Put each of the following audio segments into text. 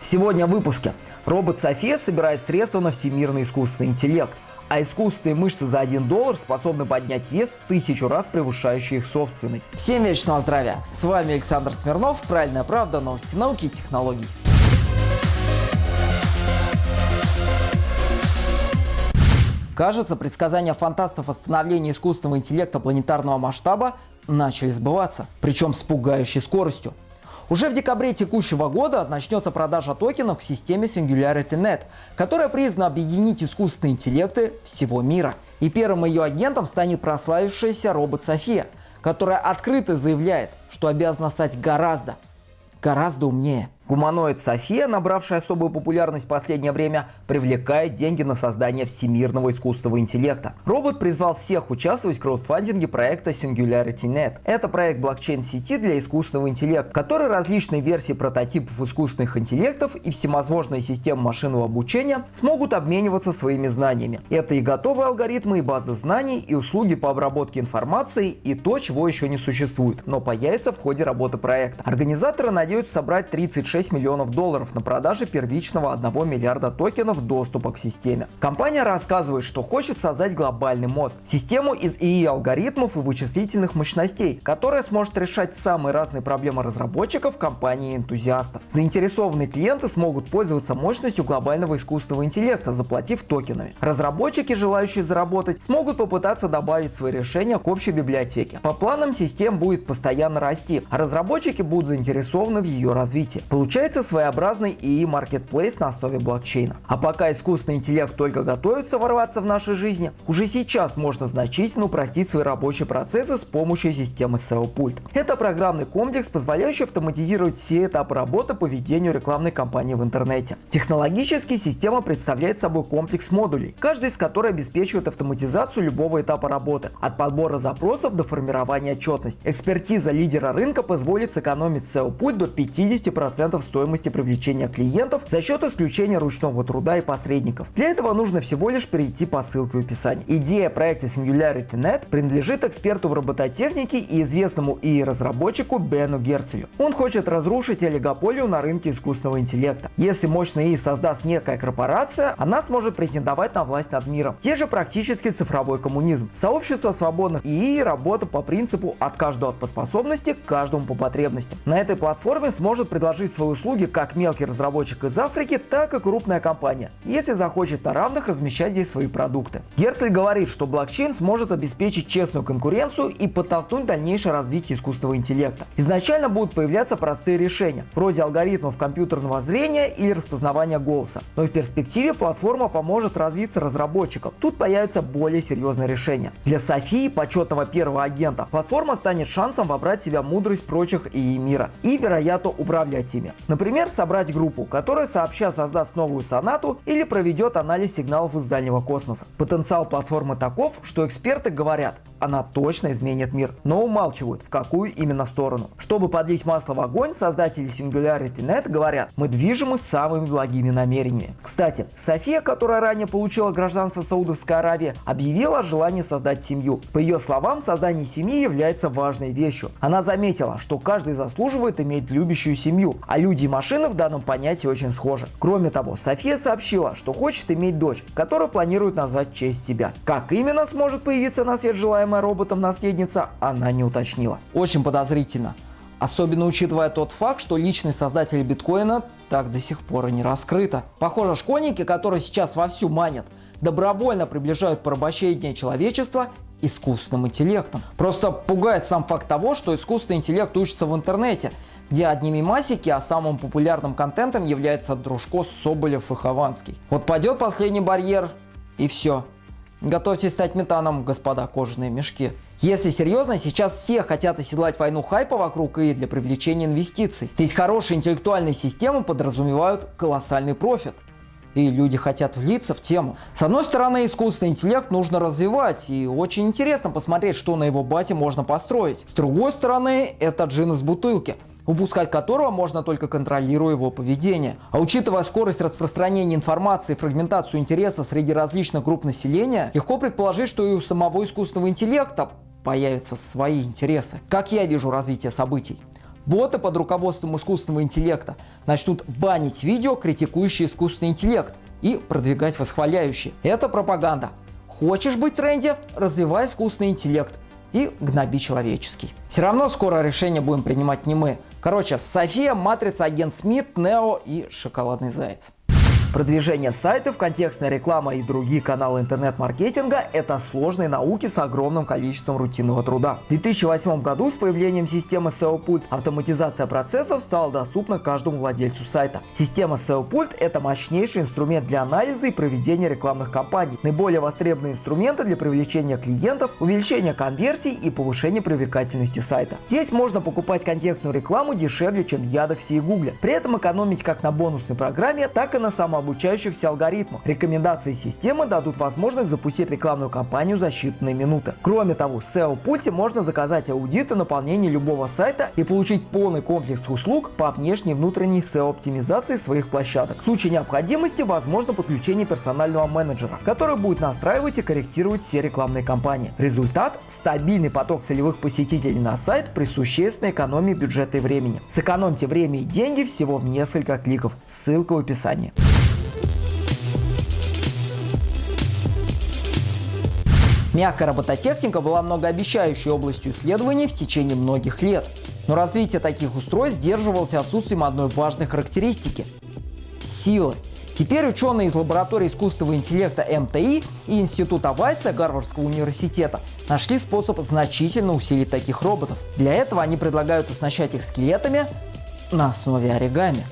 Сегодня в выпуске. Робот София собирает средства на всемирный искусственный интеллект. А искусственные мышцы за 1 доллар способны поднять вес тысячу раз превышающий их собственный. Всем вечного здравия! С вами Александр Смирнов, Правильная правда, новости науки и технологий. Кажется, предсказания фантастов о становлении искусственного интеллекта планетарного масштаба начали сбываться, причем с пугающей скоростью. Уже в декабре текущего года начнется продажа токенов к системе SingularityNet, которая призвана объединить искусственные интеллекты всего мира. И первым ее агентом станет прославившаяся робот София, которая открыто заявляет, что обязана стать гораздо, гораздо умнее. Гуманоид София, набравшая особую популярность в последнее время, привлекает деньги на создание всемирного искусственного интеллекта. Робот призвал всех участвовать в краудфандинге проекта SingularityNet. Это проект блокчейн-сети для искусственного интеллекта, который различные версии прототипов искусственных интеллектов и всевозможные системы машинного обучения смогут обмениваться своими знаниями. Это и готовые алгоритмы, и базы знаний, и услуги по обработке информации, и то, чего еще не существует, но появится в ходе работы проекта. Организаторы надеются собрать 36 6 миллионов долларов на продаже первичного 1 миллиарда токенов доступа к системе. Компания рассказывает, что хочет создать глобальный мозг, систему из ИИ-алгоритмов и вычислительных мощностей, которая сможет решать самые разные проблемы разработчиков, компаний и энтузиастов. Заинтересованные клиенты смогут пользоваться мощностью глобального искусственного интеллекта, заплатив токенами. Разработчики, желающие заработать, смогут попытаться добавить свои решения к общей библиотеке. По планам систем будет постоянно расти, а разработчики будут заинтересованы в ее развитии. Получается своеобразный ИИ маркетплейс на основе блокчейна. А пока искусственный интеллект только готовится ворваться в нашей жизни, уже сейчас можно значительно упростить свои рабочие процессы с помощью системы SEO-пульт. Это программный комплекс, позволяющий автоматизировать все этапы работы по ведению рекламной кампании в интернете. Технологически система представляет собой комплекс модулей, каждый из которых обеспечивает автоматизацию любого этапа работы, от подбора запросов до формирования отчетности. Экспертиза лидера рынка позволит сэкономить SEO-путь до 50% 10% стоимости привлечения клиентов за счет исключения ручного труда и посредников. Для этого нужно всего лишь перейти по ссылке в описании. Идея проекта SingularityNet принадлежит эксперту в робототехнике и известному и разработчику Бену Герцелю. Он хочет разрушить олигополию на рынке искусственного интеллекта. Если мощный ИИ создаст некая корпорация, она сможет претендовать на власть над миром. Те же практически цифровой коммунизм. Сообщество свободных ИИ работа по принципу от каждого по способности, каждому по потребностям. На этой платформе сможет предложить свои услуги как мелкий разработчик из Африки, так и крупная компания, если захочет на равных размещать здесь свои продукты. Герцель говорит, что блокчейн сможет обеспечить честную конкуренцию и подтолкнуть дальнейшее развитие искусственного интеллекта. Изначально будут появляться простые решения, вроде алгоритмов компьютерного зрения или распознавания голоса. Но в перспективе платформа поможет развиться разработчикам. Тут появятся более серьезные решения. Для Софии, почетного первого агента, платформа станет шансом вобрать в себя мудрость прочих и мира и, вероятно, управлять ими. Например, собрать группу, которая сообща создаст новую сонату или проведет анализ сигналов из дальнего космоса. Потенциал платформы таков, что эксперты говорят, она точно изменит мир, но умалчивают, в какую именно сторону. Чтобы подлить масло в огонь, создатели SingularityNet говорят, мы движемы самыми благими намерениями. Кстати, София, которая ранее получила гражданство Саудовской Аравии, объявила о желании создать семью. По ее словам, создание семьи является важной вещью. Она заметила, что каждый заслуживает иметь любящую семью, а люди и машины в данном понятии очень схожи. Кроме того, София сообщила, что хочет иметь дочь, которую планирует назвать в честь себя. Как именно сможет появиться на свет желаемая роботом наследница, она не уточнила. Очень подозрительно. Особенно учитывая тот факт, что личность создателя биткоина так до сих пор и не раскрыта. Похоже, школьники, которые сейчас вовсю манят, добровольно приближают порабощение человечества искусственным интеллектом. Просто пугает сам факт того, что искусственный интеллект учится в интернете, где одними масики, а самым популярным контентом является Дружко, Соболев и Хованский. Вот пойдет последний барьер и все. Готовьтесь стать метаном, господа кожаные мешки. Если серьезно, сейчас все хотят оседлать войну хайпа вокруг и для привлечения инвестиций. Ведь хорошие интеллектуальные системы подразумевают колоссальный профит и люди хотят влиться в тему. С одной стороны, искусственный интеллект нужно развивать, и очень интересно посмотреть, что на его базе можно построить. С другой стороны, это джин из бутылки упускать которого можно только контролируя его поведение. А учитывая скорость распространения информации и фрагментацию интереса среди различных групп населения, легко предположить, что и у самого искусственного интеллекта появятся свои интересы. Как я вижу развитие событий? Боты под руководством искусственного интеллекта начнут банить видео, критикующие искусственный интеллект, и продвигать восхваляющие. Это пропаганда. Хочешь быть в тренде? Развивай искусственный интеллект и гноби человеческий. Все равно скоро решение будем принимать не мы. Короче, София, Матрица, Агент Смит, Нео и Шоколадный Заяц. Продвижение сайтов, контекстная реклама и другие каналы интернет-маркетинга – это сложные науки с огромным количеством рутинного труда. В 2008 году с появлением системы SEO-пульт автоматизация процессов стала доступна каждому владельцу сайта. Система SEO-пульт – это мощнейший инструмент для анализа и проведения рекламных кампаний, наиболее востребованные инструменты для привлечения клиентов, увеличения конверсий и повышения привлекательности сайта. Здесь можно покупать контекстную рекламу дешевле, чем в Яндексе и Гугле, при этом экономить как на бонусной программе, так и на самом обучающихся алгоритмов. Рекомендации системы дадут возможность запустить рекламную кампанию за считанные минуты. Кроме того, в SEO-пульте можно заказать аудит и наполнение любого сайта и получить полный комплекс услуг по внешней и внутренней SEO-оптимизации своих площадок. В случае необходимости возможно подключение персонального менеджера, который будет настраивать и корректировать все рекламные кампании. Результат – стабильный поток целевых посетителей на сайт при существенной экономии бюджета и времени. Сэкономьте время и деньги всего в несколько кликов. Ссылка в описании. Мягкая робототехника была многообещающей областью исследований в течение многих лет. Но развитие таких устройств сдерживалось отсутствием одной важной характеристики – силы. Теперь ученые из лаборатории искусственного интеллекта МТИ и Института Вайса Гарвардского университета нашли способ значительно усилить таких роботов. Для этого они предлагают оснащать их скелетами на основе оригами.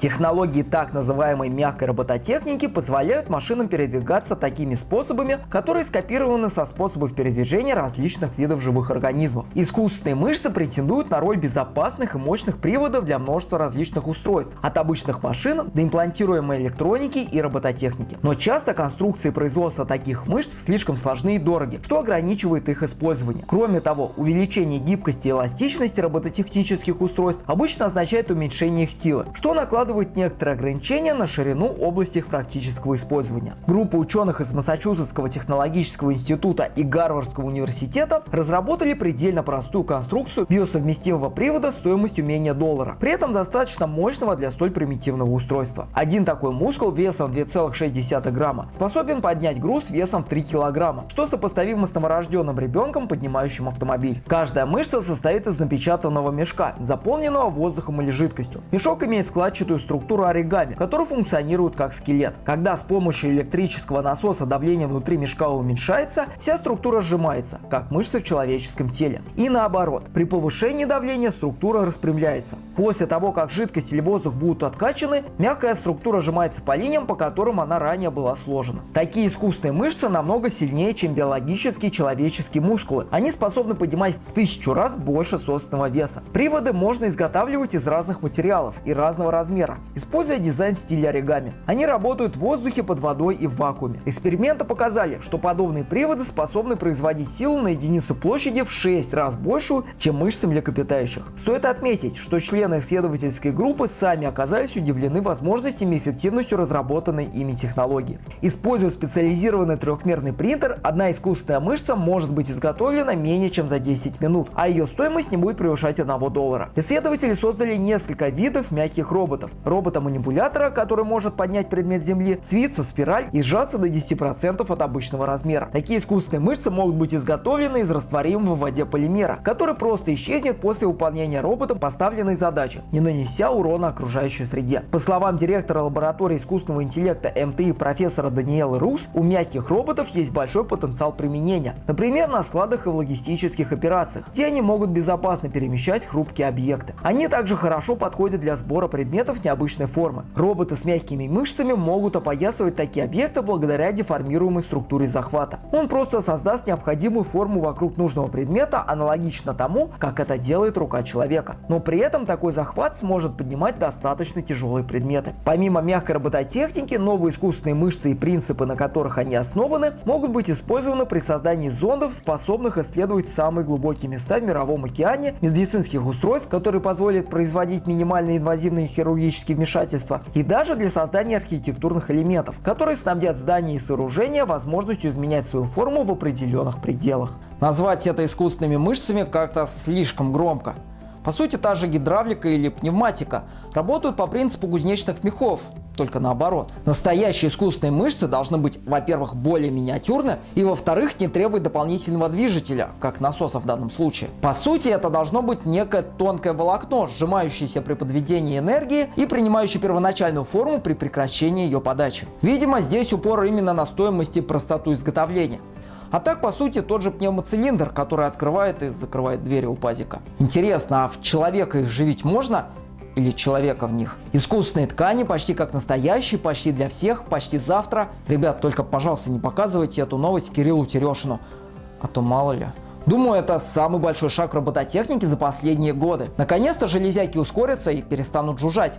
Технологии так называемой мягкой робототехники позволяют машинам передвигаться такими способами, которые скопированы со способов передвижения различных видов живых организмов. Искусственные мышцы претендуют на роль безопасных и мощных приводов для множества различных устройств, от обычных машин до имплантируемой электроники и робототехники. Но часто конструкции производства таких мышц слишком сложны и дороги, что ограничивает их использование. Кроме того, увеличение гибкости и эластичности робототехнических устройств обычно означает уменьшение их силы, что накладывает накладывают некоторые ограничения на ширину области их практического использования. Группа ученых из Массачусетского технологического института и Гарвардского университета разработали предельно простую конструкцию биосовместимого привода стоимостью менее доллара, при этом достаточно мощного для столь примитивного устройства. Один такой мускул весом 2,6 грамма способен поднять груз весом в 3 килограмма, что сопоставимо с новорожденным ребенком, поднимающим автомобиль. Каждая мышца состоит из напечатанного мешка, заполненного воздухом или жидкостью. Мешок имеет складчатую структуру оригами, который функционирует как скелет. Когда с помощью электрического насоса давление внутри мешка уменьшается, вся структура сжимается, как мышцы в человеческом теле. И наоборот, при повышении давления структура распрямляется. После того, как жидкость или воздух будут откачаны, мягкая структура сжимается по линиям, по которым она ранее была сложена. Такие искусственные мышцы намного сильнее, чем биологические человеческие мускулы. Они способны поднимать в тысячу раз больше собственного веса. Приводы можно изготавливать из разных материалов и разного размера размера, используя дизайн в стиле оригами. Они работают в воздухе, под водой и в вакууме. Эксперименты показали, что подобные приводы способны производить силу на единицу площади в 6 раз большую, чем мышцы млекопитающих. Стоит отметить, что члены исследовательской группы сами оказались удивлены возможностями и эффективностью разработанной ими технологии. Используя специализированный трехмерный принтер, одна искусственная мышца может быть изготовлена менее чем за 10 минут, а ее стоимость не будет превышать 1 доллара. Исследователи создали несколько видов мягких роботов, робота-манипулятора, который может поднять предмет земли, свиться спираль и сжаться до 10% от обычного размера. Такие искусственные мышцы могут быть изготовлены из растворимого в воде полимера, который просто исчезнет после выполнения роботом поставленной задачи, не нанеся урона окружающей среде. По словам директора лаборатории искусственного интеллекта МТИ профессора Даниэлы Рус, у мягких роботов есть большой потенциал применения, например, на складах и в логистических операциях, где они могут безопасно перемещать хрупкие объекты. Они также хорошо подходят для сбора предметов необычной формы. Роботы с мягкими мышцами могут опоясывать такие объекты благодаря деформируемой структуре захвата. Он просто создаст необходимую форму вокруг нужного предмета, аналогично тому, как это делает рука человека. Но при этом такой захват сможет поднимать достаточно тяжелые предметы. Помимо мягкой робототехники, новые искусственные мышцы и принципы, на которых они основаны, могут быть использованы при создании зондов, способных исследовать самые глубокие места в мировом океане, медицинских устройств, которые позволят производить минимальные инвазивные хирургические технологические вмешательства и даже для создания архитектурных элементов, которые снабдят здания и сооружения возможностью изменять свою форму в определенных пределах. Назвать это искусственными мышцами как-то слишком громко. По сути, та же гидравлика или пневматика работают по принципу кузнечных мехов, только наоборот. Настоящие искусственные мышцы должны быть, во-первых, более миниатюрны, и во-вторых, не требовать дополнительного движителя, как насоса в данном случае. По сути, это должно быть некое тонкое волокно, сжимающееся при подведении энергии и принимающее первоначальную форму при прекращении ее подачи. Видимо, здесь упор именно на стоимость и простоту изготовления. А так, по сути, тот же пневмоцилиндр, который открывает и закрывает двери у пазика. Интересно, а в человека их вживить можно? Или человека в них. Искусственные ткани почти как настоящие, почти для всех, почти завтра. Ребят, только, пожалуйста, не показывайте эту новость Кириллу Терешину, а то мало ли. Думаю, это самый большой шаг робототехники за последние годы. Наконец-то железяки ускорятся и перестанут жужжать.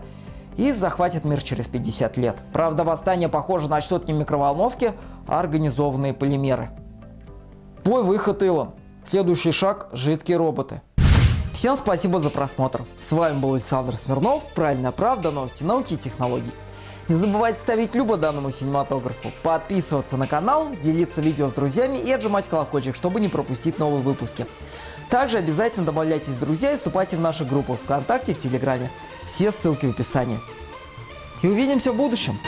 И захватит мир через 50 лет. Правда, восстание похоже начнут не микроволновки, а организованные полимеры. Твой выход, Илон. Следующий шаг – жидкие роботы. Всем спасибо за просмотр. С вами был Александр Смирнов. Правильная правда, новости науки и технологий. Не забывайте ставить любо данному синематографу, подписываться на канал, делиться видео с друзьями и отжимать колокольчик, чтобы не пропустить новые выпуски. Также обязательно добавляйтесь в друзья и вступайте в наши группы ВКонтакте и в Телеграме. Все ссылки в описании. И увидимся в будущем.